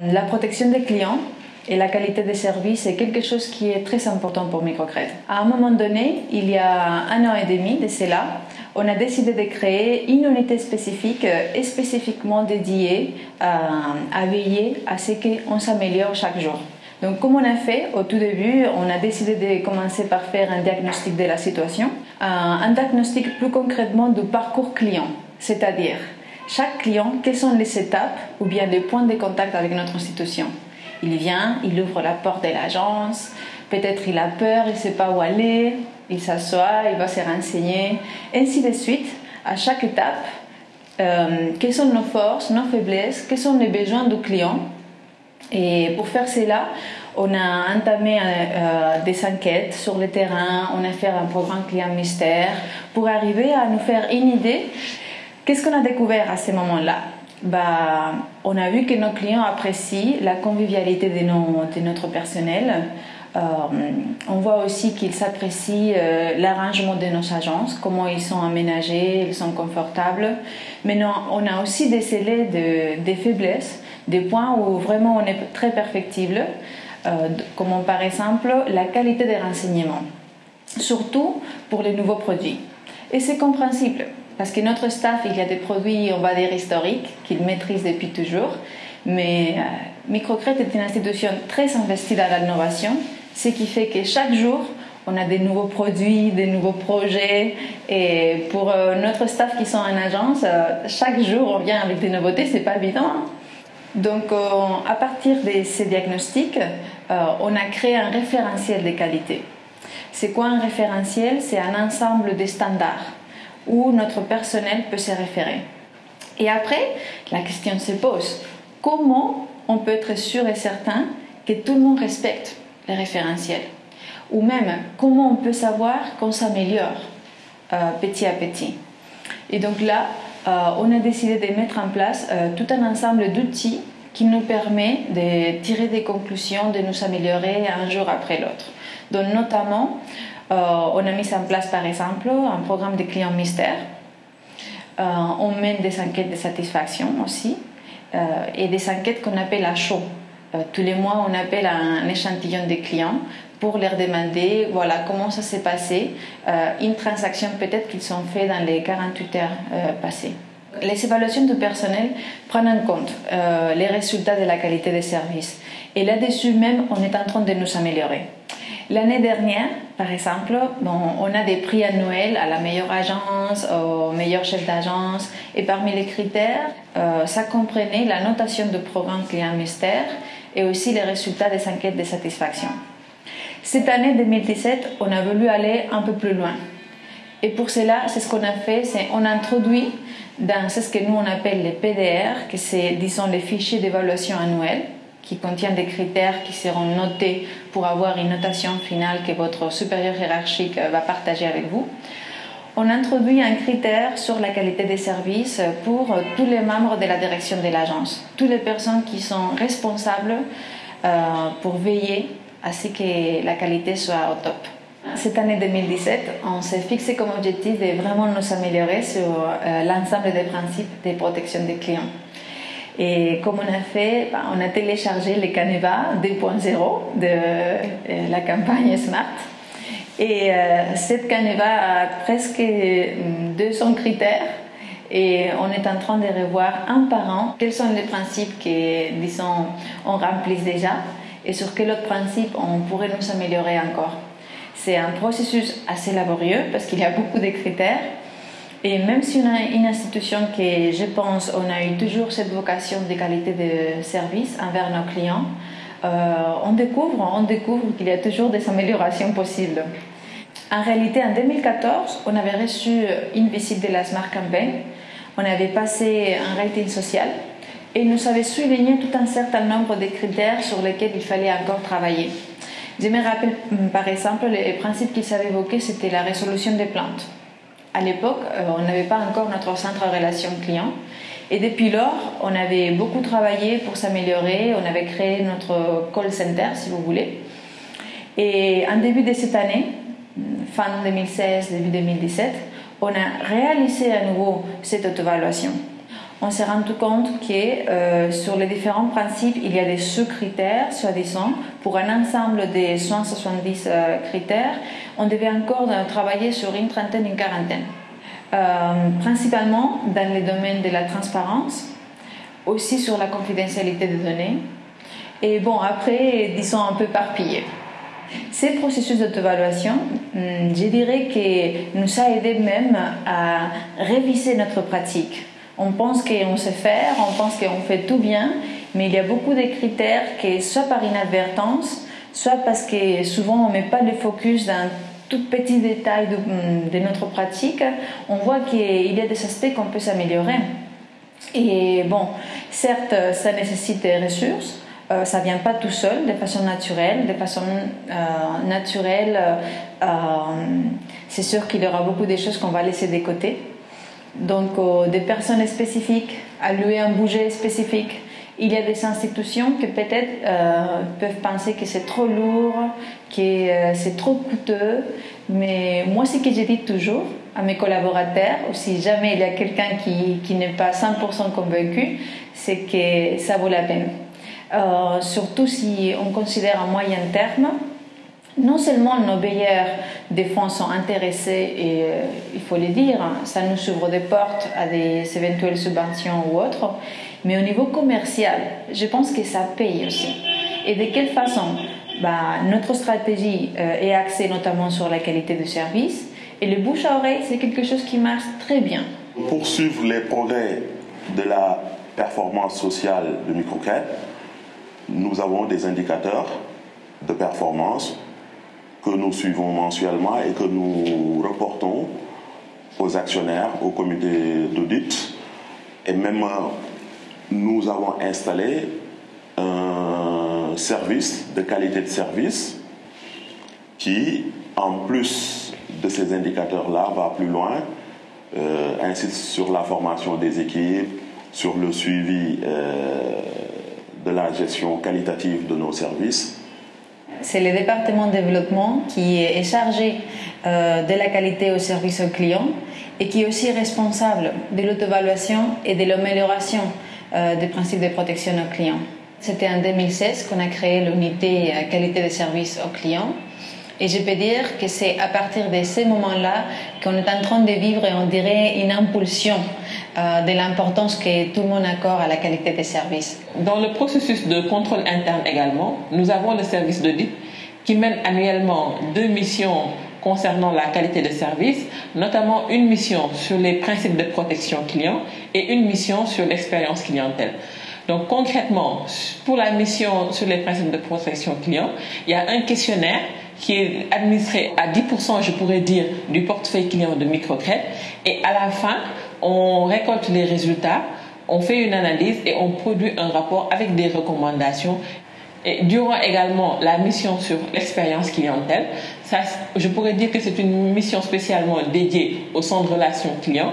La protection des clients et la qualité des services est quelque chose qui est très important pour Microcred. À un moment donné, il y a un an et demi de cela, on a décidé de créer une unité spécifique et spécifiquement dédiée à, à veiller à ce qu'on s'améliore chaque jour. Donc, comme on a fait au tout début, on a décidé de commencer par faire un diagnostic de la situation, un diagnostic plus concrètement du parcours client, c'est-à-dire chaque client, quelles sont les étapes ou bien les points de contact avec notre institution? Il vient, il ouvre la porte de l'agence, peut-être il a peur, il ne sait pas où aller, il s'assoit, il va se renseigner, ainsi de suite. À chaque étape, euh, quelles sont nos forces, nos faiblesses, quels sont les besoins du client? Et pour faire cela, on a entamé euh, des enquêtes sur le terrain, on a fait un programme client mystère pour arriver à nous faire une idée. Qu'est-ce qu'on a découvert à ce moment-là bah, On a vu que nos clients apprécient la convivialité de, de notre personnel. Euh, on voit aussi qu'ils apprécient euh, l'arrangement de nos agences, comment ils sont aménagés, ils sont confortables. Mais non, on a aussi décelé de, des faiblesses des points où vraiment on est très perfectible, euh, comme par exemple la qualité des renseignements, surtout pour les nouveaux produits. Et c'est compréhensible, parce que notre staff, il y a des produits, on va dire, historiques, qu'ils maîtrisent depuis toujours, mais euh, Microcred est une institution très investie dans l'innovation, ce qui fait que chaque jour, on a des nouveaux produits, des nouveaux projets. Et pour euh, notre staff qui sont en agence, euh, chaque jour on vient avec des nouveautés, c'est pas évident. Hein. Donc, euh, à partir de ces diagnostics, on a créé un référentiel de qualité. C'est quoi un référentiel? C'est un ensemble de standards où notre personnel peut se référer. Et après, la question se pose. Comment on peut être sûr et certain que tout le monde respecte les référentiels? Ou même, comment on peut savoir qu'on s'améliore euh, petit à petit? Et donc là, euh, on a décidé de mettre en place euh, tout un ensemble d'outils qui nous permet de tirer des conclusions, de nous améliorer un jour après l'autre. Donc notamment, euh, on a mis en place par exemple un programme de clients mystères. on mène des enquêtes de satisfaction aussi et des enquêtes qu'on appelle à chaud. tous les mois, on appelle un échantillon de clients pour leur demander voilà comment ça s'est passé, euh, une transaction peut-être qu'ils ont fait dans les 48 heures euh, passées. Les évaluations du personnel prennent en compte euh, les résultats de la qualité des services et là-dessus même on est en train de nous améliorer. L'année dernière, par exemple, bon, on a des prix annuels à la meilleure agence, au meilleur chef d'agence et parmi les critères, ça comprenait la notation de programme client mystère et aussi les résultats des enquêtes de satisfaction. Cette année 2017, on a voulu aller un peu plus loin. Et pour cela, c'est ce qu'on a fait, c'est on introduit dans ce que nous on appelle les PDR, que c'est disons les fichiers d'évaluation annuelle, qui contiennent des critères qui seront notés pour avoir une notation finale que votre supérieur hiérarchique va partager avec vous. On introduit un critère sur la qualité des services pour tous les membres de la direction de l'agence, toutes les personnes qui sont responsables euh, pour veiller à ce que la qualité soit au top. Cette année 2017, on s'est fixé comme objectif de vraiment nous améliorer sur euh, l'ensemble des principes de protection des clients. Et comme on a fait, bah, on a téléchargé le Caneva 2.0 de euh, la campagne Smart. Et euh, cette Caneva a presque 200 critères et on est en train de revoir un par un quels sont les principes que, disons, on remplit déjà et sur quel autre principe on pourrait nous améliorer encore. C'est un processus assez laborieux parce qu'il y a beaucoup de critères. Et même si on a une institution qui, je pense, on a eu toujours cette vocation de qualité de service envers nos clients, euh, on découvre, on découvre qu'il y a toujours des améliorations possibles. En réalité, en 2014, on avait reçu une visite de la Smart Campaign. On avait passé un rating social et nous avait souligné tout un certain nombre de critères sur lesquels il fallait encore travailler. Je me rappelle hum, par exemple les principes qu'ils avaient évoqués, c'était la résolution des plaintes. À l'époque, euh, on n'avait pas encore notre centre relation client et depuis lors, on avait beaucoup travaillé pour s'améliorer, on avait créé notre call center si vous voulez. Et en début de cette année, fin 2016, début 2017, on a réalisé à nouveau cette auto-évaluation on s'est rendu compte que euh, sur les différents principes, il y a des sous-critères, soi-disant. Pour un ensemble de 170 euh, critères, on devait encore travailler sur une trentaine, une quarantaine. principalement dans les domaines de la transparence, aussi sur la confidentialité des données. Et bon, après, disons un peu éparpillé. Ces processus d'auto-évaluation, hmm, je dirais que nous a aidé même à réviser notre pratique. On pense qu'on sait faire, on pense qu'on fait tout bien, mais il y a beaucoup de critères qui, soit par inadvertance, soit parce que souvent on ne met pas le focus dans tout petits détails de, hmm, de notre pratique, on voit qu'il y a des aspects qu'on peut s'améliorer. Et bon, certes, ça nécessite des ressources, euh, ça vient pas tout seul, de façon naturelle. De façon euh, naturelle, euh, c'est sûr qu'il y aura beaucoup de choses qu'on va laisser de côté. Donc, des personnes spécifiques, allouer un budget spécifique. Il y a des institutions qui peut-être peuvent penser que c'est trop lourd, que c'est trop coûteux. Mais moi, ce que je dis toujours à mes collaborateurs, ou si jamais il y a quelqu'un qui, n'est pas 100% convaincu, c'est que ça vaut la peine. Euh, surtout si on considère à moyen terme, non seulement nos bailleurs des fonds sont intéressés, et euh, il faut le dire, hein, ça nous ouvre des portes à des éventuelles subventions ou autres, mais au niveau commercial, je pense que ça paye aussi. Et de quelle façon? Bah, Notre stratégie euh, est axée notamment sur la qualité du service, et le bouche à oreille, c'est quelque chose qui marche très bien. Poursuivre les progrès de la performance sociale de Microcred, nous avons des indicateurs de performance que nous suivons mensuellement et que nous reportons aux actionnaires, au comité d'audit. Et même nous avons installé un service de qualité de service qui, en plus de ces indicateurs-là, va plus loin, euh, insiste sur la formation des équipes, sur le suivi euh, de la gestion qualitative de nos services. C'est le département de développement qui est chargé euh, de la qualité au service aux clients et qui est aussi responsable de l'auto-évaluation et de l'amélioration des principes de protection aux clients. C'était en 2016 qu'on a créé l'unité euh, qualité de service aux clients et je peux dire que c'est à partir de ces moments-là qu'on est en train de vivre, on dirait, une impulsion euh, de l'importance que tout le monde accorde à la qualité des services. Dans le processus de contrôle interne également, nous avons le service d'audit qui mène annuellement deux missions concernant la qualité de service, notamment une mission sur les principes de protection client et une mission sur l'expérience clientèle. Donc concrètement, pour la mission sur les principes de protection client, il y a un questionnaire qui est administré à 10%, je pourrais dire, du portefeuille client de microcrédit. Et à la fin, on récolte les résultats, on fait une analyse et on produit un rapport avec des recommandations. Et durant également la mission sur l'expérience clientèle, ça, je pourrais dire que c'est une mission spécialement dédiée au centre de relations clients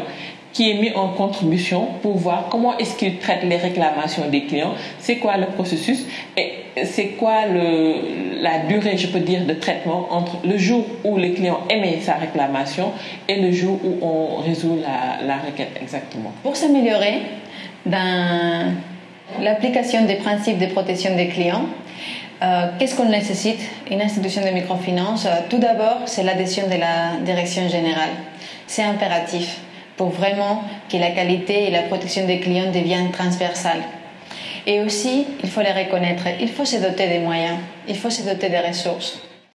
qui est mis en contribution pour voir comment est-ce qu'il traite les réclamations des clients, c'est quoi le processus et c'est quoi le, la durée, je peux dire, de traitement entre le jour où le client émet sa réclamation et le jour où on résout la, requête exactement. Pour s'améliorer dans l'application des principes de protection des clients, euh, Qu'est-ce qu'on nécessite? Une institution de microfinance, euh, tout d'abord, c'est l'adhésion de la direction générale. C'est impératif pour vraiment que la qualité et la protection des clients deviennent transversales. Et aussi, il faut les reconnaître, il faut se doter des moyens, il faut se doter des ressources.